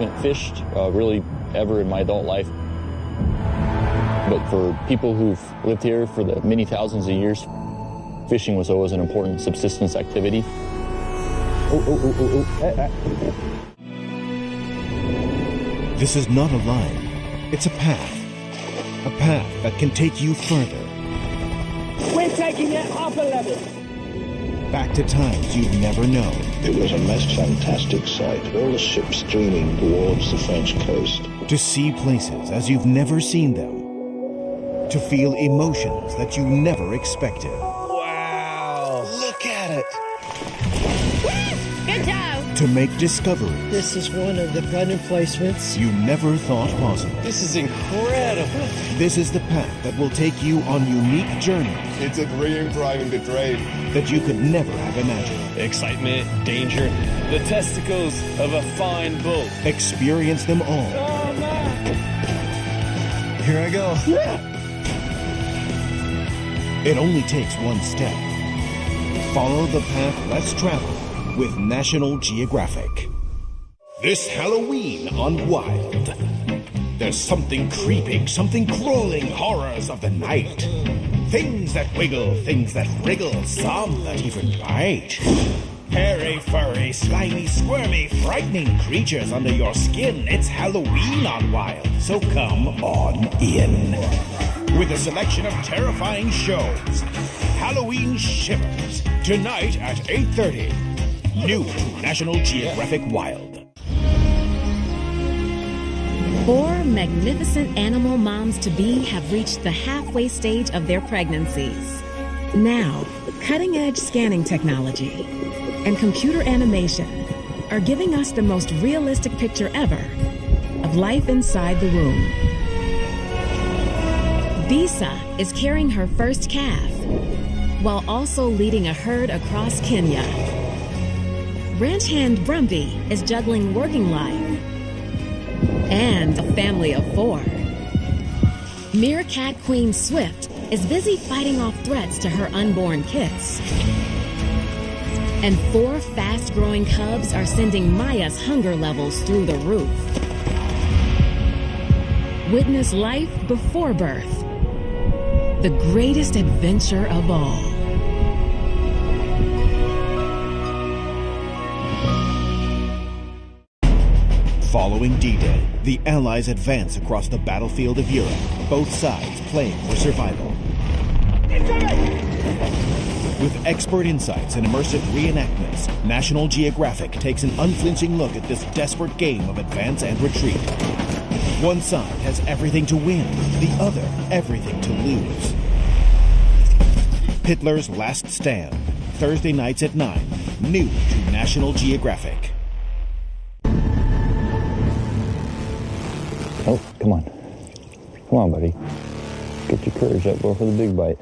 haven't fished uh, really ever in my adult life. But for people who've lived here for the many thousands of years, fishing was always an important subsistence activity. Oh, oh, oh. Eh, eh. This is not a line, it's a path. A path that can take you further. We're taking it up a level. Back to times you've never known. It was a most fantastic sight. All the ships streaming towards the French coast. To see places as you've never seen them. To feel emotions that you never expected. To make discoveries This is one of the product placements. you never thought possible. This is incredible. This is the path that will take you on unique journeys It's a dream driving the train. that you could never have imagined. Excitement, danger, the testicles of a fine bull. Experience them all. Here I go. It only takes one step. Follow the path less traveled with National Geographic. This Halloween on Wild. There's something creeping, something crawling, horrors of the night. Things that wiggle, things that wriggle, some that even bite. Hairy, furry, slimy, squirmy, frightening creatures under your skin. It's Halloween on Wild, so come on in. With a selection of terrifying shows. Halloween Shivers, tonight at 8.30. New National Geographic Wild. Four magnificent animal moms to be have reached the halfway stage of their pregnancies. Now, cutting edge scanning technology and computer animation are giving us the most realistic picture ever of life inside the womb. Bisa is carrying her first calf while also leading a herd across Kenya. Ranch hand Brumby is juggling working life and a family of four. Meerkat Queen Swift is busy fighting off threats to her unborn kits. And four fast growing cubs are sending Maya's hunger levels through the roof. Witness life before birth. The greatest adventure of all. Following D-Day, the Allies advance across the battlefield of Europe, both sides playing for survival. With expert insights and immersive reenactments, National Geographic takes an unflinching look at this desperate game of advance and retreat. One side has everything to win, the other everything to lose. Hitler's Last Stand, Thursday nights at 9, new to National Geographic. Oh, come on. Come on, buddy. Get your courage up. Go for the big bite.